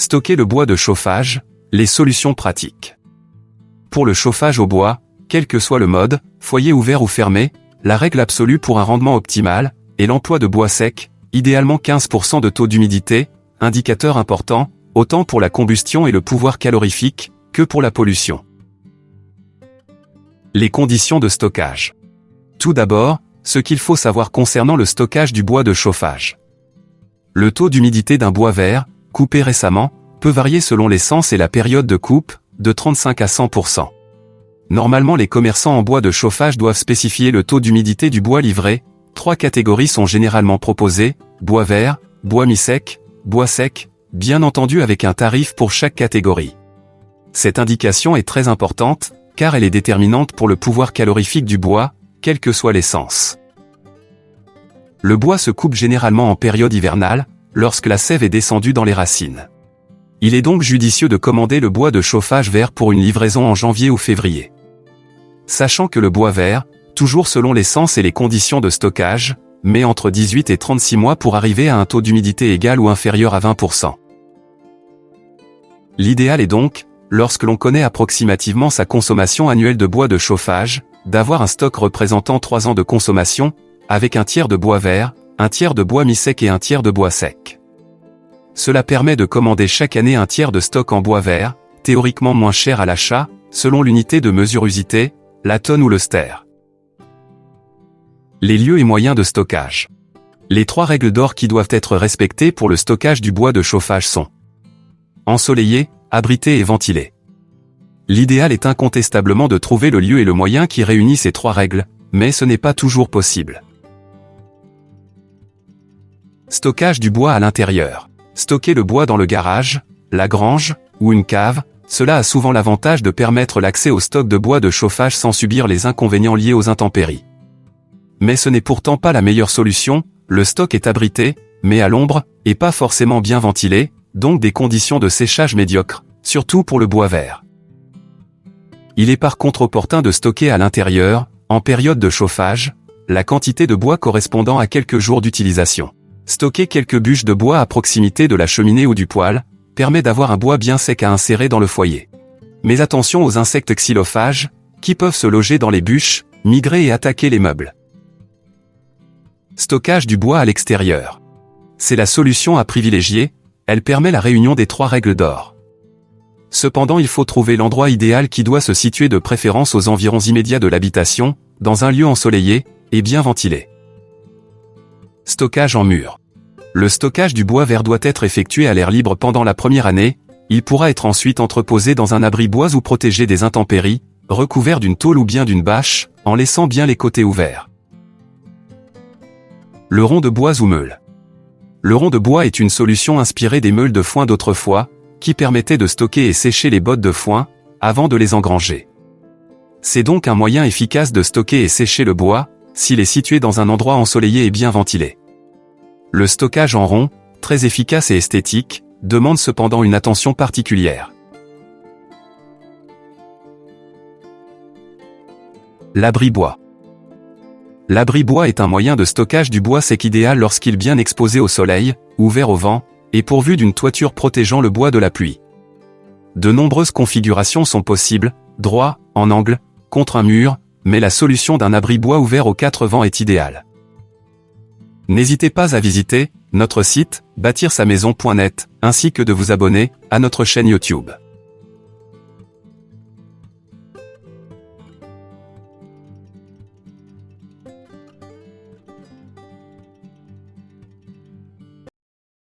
Stocker le bois de chauffage, les solutions pratiques. Pour le chauffage au bois, quel que soit le mode, foyer ouvert ou fermé, la règle absolue pour un rendement optimal est l'emploi de bois sec, idéalement 15% de taux d'humidité, indicateur important, autant pour la combustion et le pouvoir calorifique, que pour la pollution. Les conditions de stockage. Tout d'abord, ce qu'il faut savoir concernant le stockage du bois de chauffage. Le taux d'humidité d'un bois vert, coupé récemment, peut varier selon l'essence et la période de coupe, de 35 à 100%. Normalement les commerçants en bois de chauffage doivent spécifier le taux d'humidité du bois livré, trois catégories sont généralement proposées, bois vert, bois mi-sec, bois sec, bien entendu avec un tarif pour chaque catégorie. Cette indication est très importante, car elle est déterminante pour le pouvoir calorifique du bois, quelle que soit l'essence. Le bois se coupe généralement en période hivernale, lorsque la sève est descendue dans les racines. Il est donc judicieux de commander le bois de chauffage vert pour une livraison en janvier ou février. Sachant que le bois vert, toujours selon l'essence et les conditions de stockage, met entre 18 et 36 mois pour arriver à un taux d'humidité égal ou inférieur à 20%. L'idéal est donc, lorsque l'on connaît approximativement sa consommation annuelle de bois de chauffage, d'avoir un stock représentant 3 ans de consommation, avec un tiers de bois vert, un tiers de bois mi-sec et un tiers de bois sec. Cela permet de commander chaque année un tiers de stock en bois vert, théoriquement moins cher à l'achat, selon l'unité de mesure usité, la tonne ou le ster. Les lieux et moyens de stockage. Les trois règles d'or qui doivent être respectées pour le stockage du bois de chauffage sont ensoleillé, abrité et ventilé. L'idéal est incontestablement de trouver le lieu et le moyen qui réunit ces trois règles, mais ce n'est pas toujours possible. Stockage du bois à l'intérieur. Stocker le bois dans le garage, la grange, ou une cave, cela a souvent l'avantage de permettre l'accès au stock de bois de chauffage sans subir les inconvénients liés aux intempéries. Mais ce n'est pourtant pas la meilleure solution, le stock est abrité, mais à l'ombre, et pas forcément bien ventilé, donc des conditions de séchage médiocres, surtout pour le bois vert. Il est par contre opportun de stocker à l'intérieur, en période de chauffage, la quantité de bois correspondant à quelques jours d'utilisation. Stocker quelques bûches de bois à proximité de la cheminée ou du poêle, permet d'avoir un bois bien sec à insérer dans le foyer. Mais attention aux insectes xylophages, qui peuvent se loger dans les bûches, migrer et attaquer les meubles. Stockage du bois à l'extérieur. C'est la solution à privilégier, elle permet la réunion des trois règles d'or. Cependant il faut trouver l'endroit idéal qui doit se situer de préférence aux environs immédiats de l'habitation, dans un lieu ensoleillé, et bien ventilé. Stockage en mur. Le stockage du bois vert doit être effectué à l'air libre pendant la première année, il pourra être ensuite entreposé dans un abri bois ou protégé des intempéries, recouvert d'une tôle ou bien d'une bâche, en laissant bien les côtés ouverts. Le rond de bois ou meule. Le rond de bois est une solution inspirée des meules de foin d'autrefois, qui permettait de stocker et sécher les bottes de foin, avant de les engranger. C'est donc un moyen efficace de stocker et sécher le bois, s'il est situé dans un endroit ensoleillé et bien ventilé. Le stockage en rond, très efficace et esthétique, demande cependant une attention particulière. L'abri bois. L'abri bois est un moyen de stockage du bois sec idéal lorsqu'il est bien exposé au soleil, ouvert au vent, et pourvu d'une toiture protégeant le bois de la pluie. De nombreuses configurations sont possibles, droit, en angle, contre un mur, mais la solution d'un abri bois ouvert aux quatre vents est idéale. N'hésitez pas à visiter notre site bâtir-sa-maison.net ainsi que de vous abonner à notre chaîne YouTube.